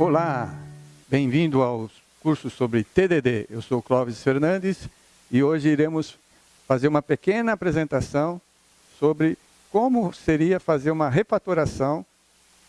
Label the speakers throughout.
Speaker 1: Olá, bem-vindo aos cursos sobre TDD. Eu sou Clóvis Fernandes e hoje iremos fazer uma pequena apresentação sobre como seria fazer uma refatoração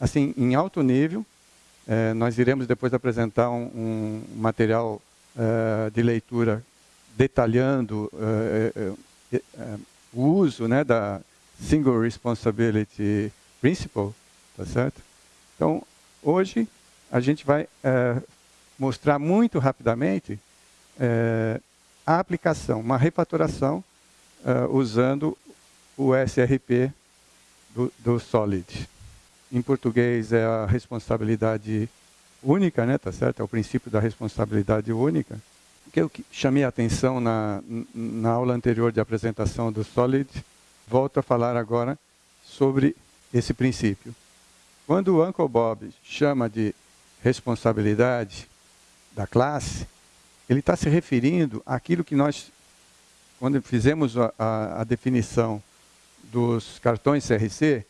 Speaker 1: assim em alto nível. É, nós iremos depois apresentar um, um material uh, de leitura detalhando uh, uh, o uso né, da Single Responsibility Principle, tá certo? Então, hoje a gente vai é, mostrar muito rapidamente é, a aplicação, uma refatoração é, usando o SRP do, do, Solid. Em português é a responsabilidade única, né, tá certo? É o princípio da responsabilidade única. O que eu chamei a atenção na, na aula anterior de apresentação do Solid, volto a falar agora sobre esse princípio. Quando o Uncle Bob chama de responsabilidade da classe, ele está se referindo àquilo que nós, quando fizemos a, a, a definição dos cartões CRC,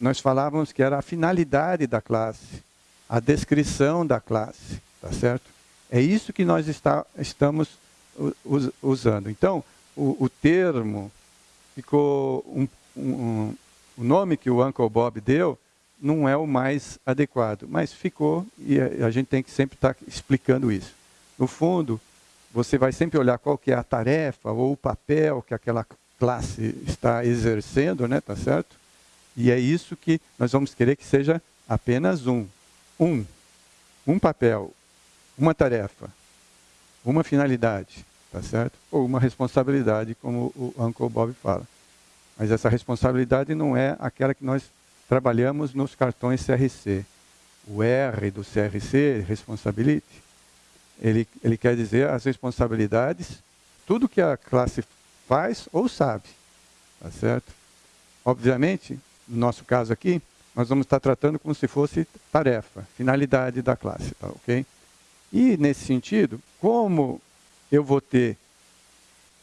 Speaker 1: nós falávamos que era a finalidade da classe, a descrição da classe, tá certo? É isso que nós está, estamos usando. Então, o, o termo ficou um, um, o nome que o Uncle Bob deu não é o mais adequado, mas ficou e a, gente tem que sempre estar tá explicando isso. No fundo, você vai sempre olhar qual que é a tarefa ou o papel que aquela classe está exercendo, né, tá certo? E é isso que nós vamos querer que seja apenas um. Um. Um papel, uma tarefa, uma finalidade, tá certo? Ou uma responsabilidade, como o Uncle Bob fala. Mas essa responsabilidade não é aquela que nós trabalhamos nos cartões CRC. O R do CRC, Responsibility, ele, ele quer dizer as responsabilidades, tudo que a classe faz ou sabe. Tá certo? Obviamente, no nosso caso aqui, nós vamos estar tratando como se fosse tarefa, finalidade da classe, tá ok? E, nesse sentido, como eu vou ter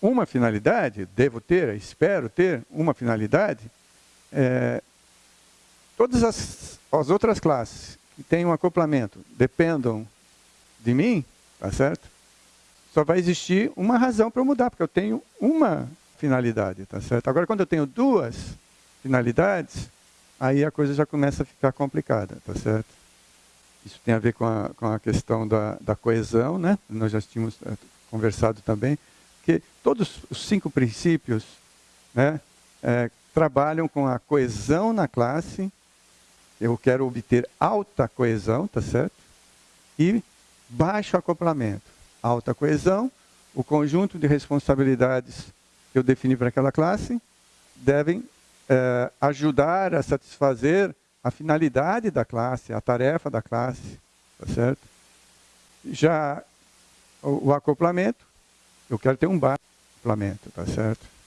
Speaker 1: uma finalidade, devo ter, espero ter uma finalidade, é, todas as, as outras classes que têm um acoplamento dependam de mim, tá certo? Só vai existir uma razão para eu mudar, porque eu tenho uma finalidade, tá certo? Agora, quando eu tenho duas finalidades, aí a coisa já começa a ficar complicada, tá certo? Isso tem a ver com a, com a questão da, da coesão, né? Nós já tínhamos é, conversado também, que todos os cinco princípios né, é, trabalham com a coesão na classe, eu quero obter alta coesão, tá certo? E baixo acoplamento. Alta coesão, o conjunto de responsabilidades que eu defini para aquela classe devem é, ajudar a satisfazer a finalidade da classe, a tarefa da classe, tá certo? Já o, o acoplamento, eu quero ter um baixo acoplamento, tá certo?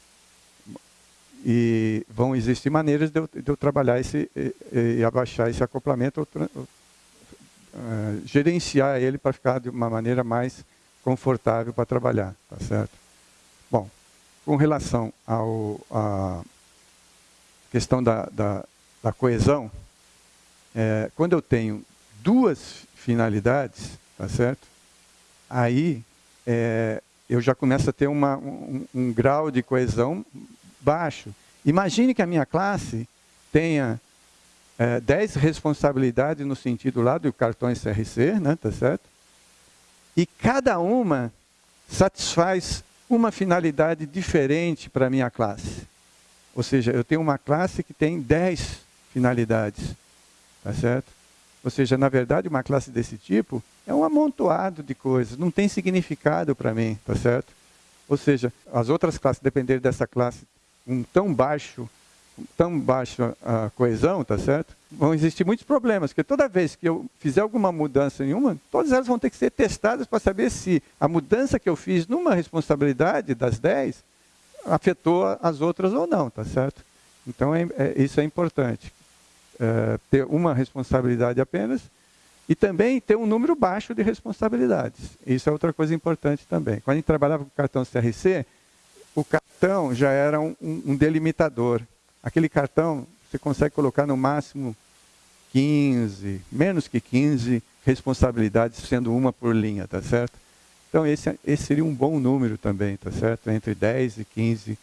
Speaker 1: E vão existir maneiras de eu, de eu trabalhar esse, e, e, abaixar esse acoplamento, ou, ou, uh, gerenciar ele para ficar de uma maneira mais confortável para trabalhar, tá certo? Bom, com relação ao, à questão da, da, da coesão, é, quando eu tenho duas finalidades, tá certo? Aí é, eu já começo a ter uma, um, um, grau de coesão baixo. Imagine que a minha classe tenha é, 10 responsabilidades no sentido lá do cartões CRC, né, tá certo? E cada uma satisfaz uma finalidade diferente para a minha classe. Ou seja, eu tenho uma classe que tem 10 finalidades. Tá certo? Ou seja, na verdade, uma classe desse tipo é um amontoado de coisas, não tem significado para mim, tá certo? Ou seja, as outras classes, depender dessa classe um tão baixo, tão baixa a coesão, tá certo? Vão existir muitos problemas, porque toda vez que eu fizer alguma mudança nenhuma, todas elas vão ter que ser testadas para saber se a mudança que eu fiz numa responsabilidade das 10 afetou as outras ou não, tá certo? Então, é, é, isso é importante. É, ter uma responsabilidade apenas e também ter um número baixo de responsabilidades. Isso é outra coisa importante também. Quando a gente trabalhava com cartão CRC, o cartão já era um, um delimitador. Aquele cartão, você consegue colocar no máximo 15, menos que 15 responsabilidades, sendo uma por linha, tá certo? Então, esse, esse seria um bom número também, tá certo? Entre 10 e 15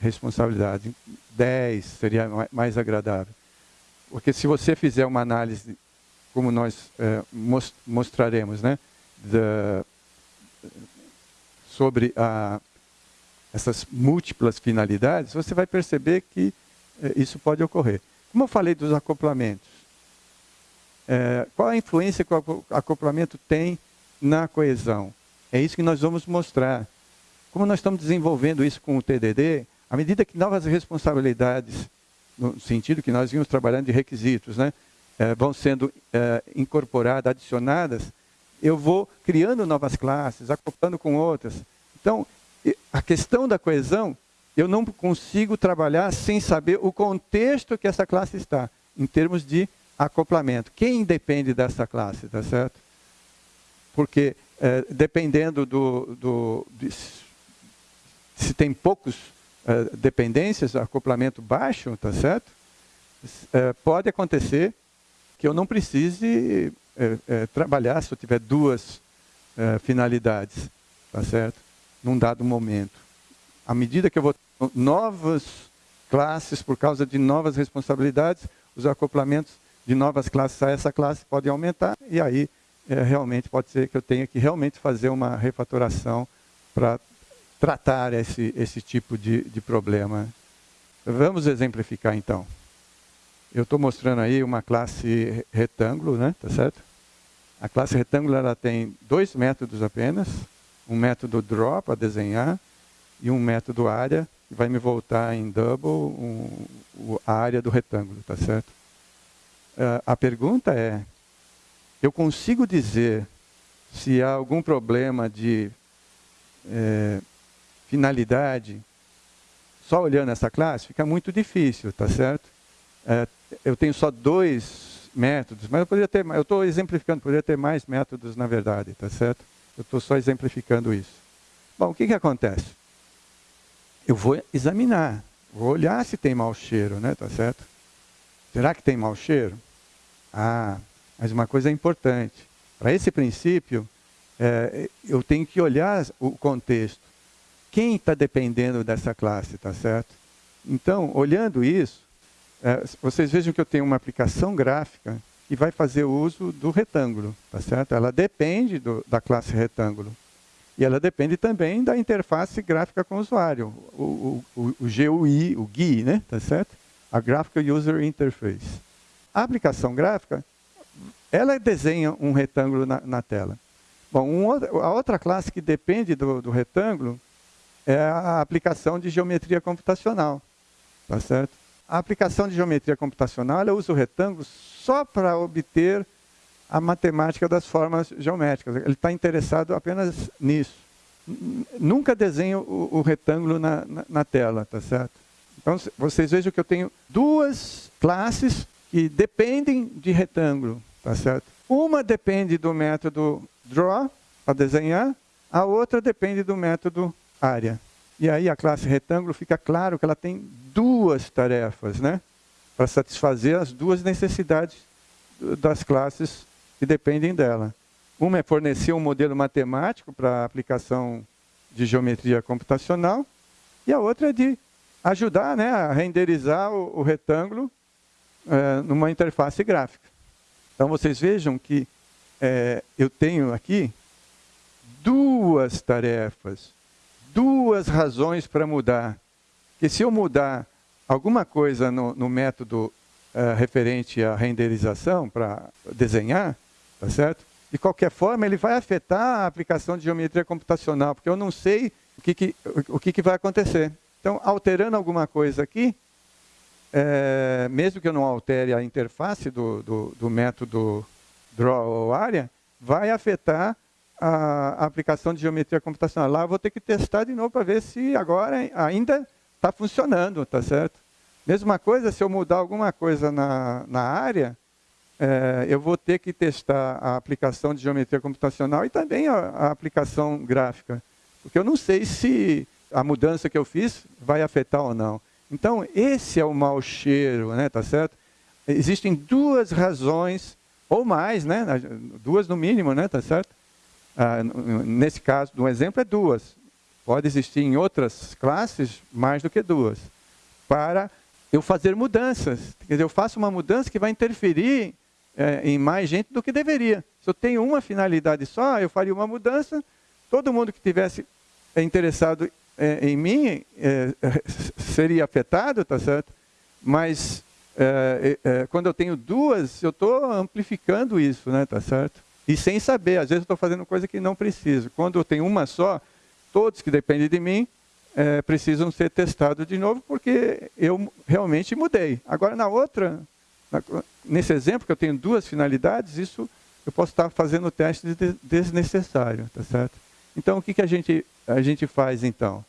Speaker 1: responsabilidades. 10 seria mais agradável. Porque se você fizer uma análise, como nós é, mostraremos, né? Da, sobre a, essas múltiplas finalidades, você vai perceber que é, isso pode ocorrer. Como eu falei dos acoplamentos, é, qual a influência que o acoplamento tem na coesão? É isso que nós vamos mostrar. Como nós estamos desenvolvendo isso com o TDD, à medida que novas responsabilidades, no sentido que nós vimos trabalhando de requisitos, né, é, vão sendo é, incorporadas, adicionadas, eu vou criando novas classes, acoplando com outras. Então, a questão da coesão, eu não consigo trabalhar sem saber o contexto que essa classe está, em termos de acoplamento. Quem depende dessa classe, tá certo? Porque é, dependendo do, do de, se tem poucos é, dependências, acoplamento baixo, tá certo? É, pode acontecer que eu não precise é, é, trabalhar se eu tiver duas é, finalidades, tá certo? Num dado momento. À medida que eu vou novas classes por causa de novas responsabilidades, os acoplamentos de novas classes a essa classe podem aumentar e aí é, realmente pode ser que eu tenha que realmente fazer uma refatoração para tratar esse, esse tipo de, de problema. Vamos exemplificar então. Eu estou mostrando aí uma classe retângulo, né? Tá certo? A classe retângulo ela tem dois métodos apenas, um método draw para desenhar e um método área que vai me voltar em double um, a área do retângulo, tá certo? Uh, a pergunta é, eu consigo dizer se há algum problema de é, finalidade só olhando essa classe? Fica muito difícil, tá certo? É, eu tenho só dois métodos, mas eu poderia ter, eu estou exemplificando, poderia ter mais métodos na verdade, tá certo? Eu estou só exemplificando isso. Bom, o que, que acontece? Eu vou examinar, vou olhar se tem mau cheiro, né, tá certo? Será que tem mau cheiro? Ah, mas uma coisa é importante. Para esse princípio, é, eu tenho que olhar o contexto. Quem está dependendo dessa classe, tá certo? Então, olhando isso, é, vocês vejam que eu tenho uma aplicação gráfica que vai fazer uso do retângulo, tá certo? Ela depende do, da classe retângulo. E ela depende também da interface gráfica com o usuário, o, o, o, o GUI, o GUI, né? Tá certo? A Graphical User Interface. A aplicação gráfica ela desenha um retângulo na, na tela. Bom, um, a outra classe que depende do, do, retângulo é a aplicação de geometria computacional. Tá certo? A aplicação de geometria computacional ela usa o retângulo só para obter a matemática das formas geométricas. Ele está interessado apenas nisso. Nunca desenho o, o retângulo na, na, na, tela, tá certo? Então, vocês vejam que eu tenho duas classes que dependem de retângulo. Tá certo? Uma depende do método draw, para desenhar, a outra depende do método área. E aí a classe retângulo fica claro que ela tem duas tarefas, né? Para satisfazer as duas necessidades das classes que dependem dela. Uma é fornecer um modelo matemático para a aplicação de geometria computacional, e a outra é de ajudar né, a renderizar o, o retângulo é, numa interface gráfica. Então vocês vejam que é, eu tenho aqui duas tarefas, duas razões para mudar. Que se eu mudar alguma coisa no, no método é, referente à renderização para desenhar, tá certo? De qualquer forma, ele vai afetar a aplicação de geometria computacional, porque eu não sei o que, que o que, que vai acontecer. Então, alterando alguma coisa aqui, é, mesmo que eu não altere a interface do, do, do método draw ou área, vai afetar a, aplicação de geometria computacional. Lá eu vou ter que testar de novo para ver se agora ainda está funcionando, tá certo? Mesma coisa, se eu mudar alguma coisa na, na área, é, eu vou ter que testar a aplicação de geometria computacional e também a, a aplicação gráfica. Porque eu não sei se a mudança que eu fiz vai afetar ou não. Então, esse é o mau cheiro, né, tá certo? existem duas razões, ou mais, né? duas no mínimo, né? tá certo? Ah, nesse caso, no exemplo, é duas. Pode existir em outras classes mais do que duas. Para eu fazer mudanças. Quer dizer, eu faço uma mudança que vai interferir é, em mais gente do que deveria. Se eu tenho uma finalidade só, eu faria uma mudança, todo mundo que tivesse é, interessado é, em mim é, seria afetado, tá certo? Mas quando eu tenho duas, eu estou amplificando isso, né, tá certo? E sem saber, às vezes estou fazendo coisa que não preciso. Quando eu tenho uma só, todos que dependem de mim é, precisam ser testados de novo, porque eu realmente mudei. Agora, na outra, na, nesse exemplo que eu tenho duas finalidades, isso eu posso estar fazendo o teste de desnecessário, tá certo? Então, o que, que a, gente, a gente faz, então?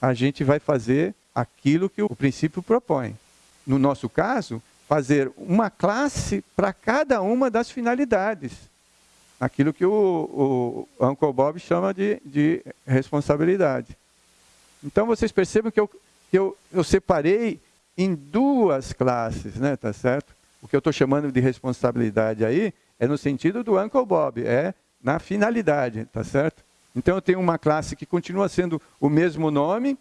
Speaker 1: A gente vai fazer aquilo que o princípio propõe. No nosso caso, fazer uma classe para cada uma das finalidades. Aquilo que o, o Uncle Bob chama de, de responsabilidade. Então, vocês percebem que eu, que eu, eu separei em duas classes, né? tá certo? O que eu estou chamando de responsabilidade aí é no sentido do Uncle Bob, é na finalidade, tá certo? Então eu tenho uma classe que continua sendo o mesmo nome,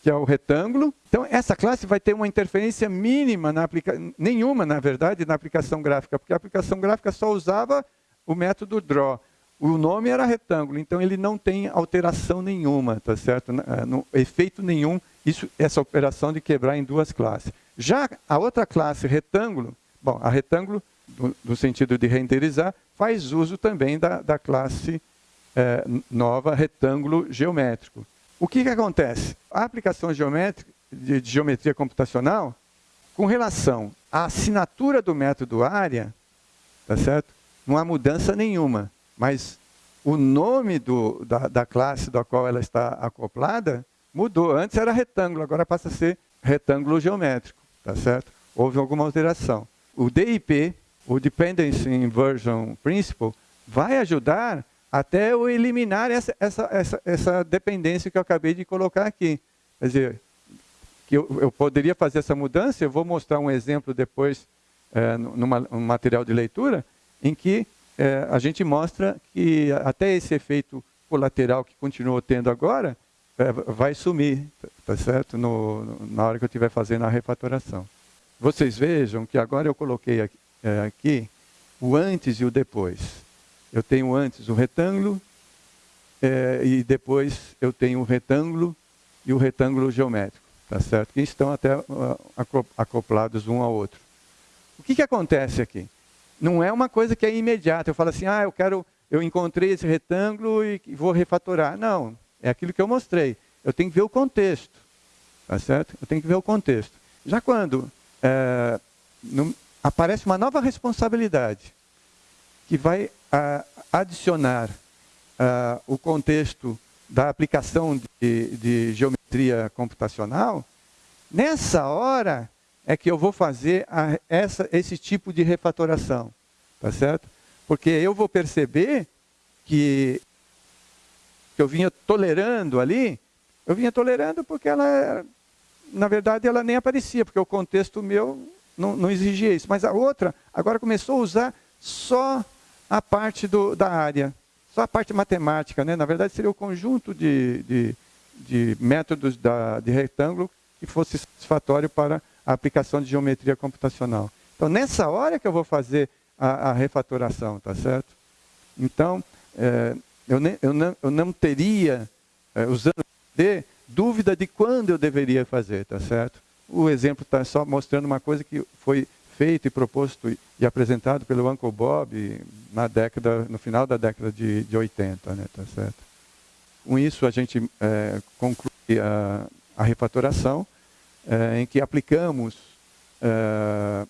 Speaker 1: que é o retângulo. Então essa classe vai ter uma interferência mínima, na aplica... nenhuma na verdade, na aplicação gráfica, porque a aplicação gráfica só usava o método draw. O nome era retângulo, então ele não tem alteração nenhuma, tá certo? Não, efeito nenhum, isso, essa operação de quebrar em duas classes. Já a outra classe, retângulo, bom, a retângulo, no sentido de renderizar, faz uso também da, da classe é, nova retângulo geométrico. O que, que acontece? A aplicação geométrica, de, de geometria computacional, com relação à assinatura do método área, tá certo? não há mudança nenhuma. Mas o nome do, da, da classe da qual ela está acoplada mudou. Antes era retângulo, agora passa a ser retângulo geométrico. Tá certo? Houve alguma alteração. O DIP, o Dependency Inversion Principle, vai ajudar até eu eliminar essa, essa, essa, essa dependência que eu acabei de colocar aqui. Quer dizer, que eu, eu poderia fazer essa mudança, eu vou mostrar um exemplo depois é, num material de leitura, em que é, a gente mostra que até esse efeito colateral que continuou tendo agora é, vai sumir, tá certo? No, na hora que eu estiver fazendo a refatoração. Vocês vejam que agora eu coloquei aqui, é, aqui o antes e o depois. Eu tenho antes o retângulo é, e depois eu tenho o retângulo e o retângulo geométrico, tá certo? Que estão até uh, acoplados um ao outro. O que, que acontece aqui? não é uma coisa que é imediata. Eu falo assim, ah, eu quero, eu encontrei esse retângulo e vou refatorar. Não, é aquilo que eu mostrei. Eu tenho que ver o contexto, tá certo? Eu tenho que ver o contexto. Já quando é, aparece uma nova responsabilidade que vai a, adicionar a, o contexto da aplicação de, de geometria computacional, nessa hora é que eu vou fazer a, essa, esse tipo de refatoração. Tá certo? Porque eu vou perceber que, que eu vinha tolerando ali, eu vinha tolerando porque ela, na verdade, ela nem aparecia, porque o contexto meu não, não exigia isso. Mas a outra, agora começou a usar só a parte do, da área, só a parte matemática. Né? Na verdade, seria o conjunto de, de, de métodos da, de retângulo que fosse satisfatório para a aplicação de geometria computacional. Então, nessa hora que eu vou fazer a, a refatoração, tá certo? Então, é, eu, ne, eu, não, eu, não, teria, é, usando D, dúvida de quando eu deveria fazer, tá certo? O exemplo está só mostrando uma coisa que foi feito e proposto e, apresentado pelo Uncle Bob na década, no final da década de, de 80, né, tá certo? Com isso, a gente é, conclui a, a refatoração, é, em que aplicamos é,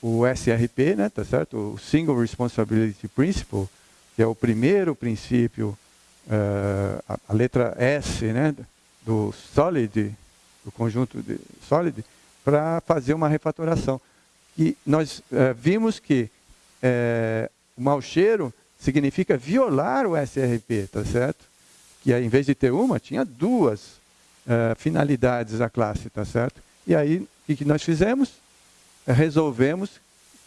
Speaker 1: o SRP, né, tá certo? O Single Responsibility Principle, que é o primeiro princípio, é, a, a, letra S, né, do SOLID, do conjunto de SOLID, para fazer uma refatoração. E nós é, vimos que é, o mau cheiro significa violar o SRP, tá certo? Que em vez de ter uma, tinha duas uh, finalidades a classe, tá certo? E aí, o que nós fizemos? resolvemos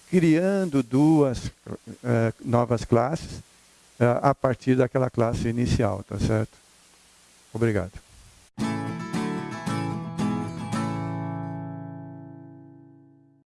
Speaker 1: criando duas novas classes a partir daquela classe inicial, tá certo? Obrigado.